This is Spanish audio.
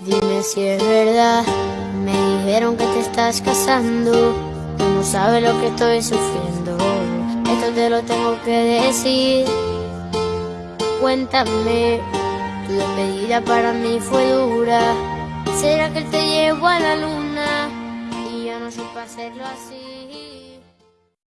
Dime si es verdad. Me dijeron que te estás casando. Tú no sabes lo que estoy sufriendo. Esto te lo tengo que decir. Cuéntame, tu despedida para mí fue dura. ¿Será que él te llevó a la luna? Y yo no supe hacerlo así.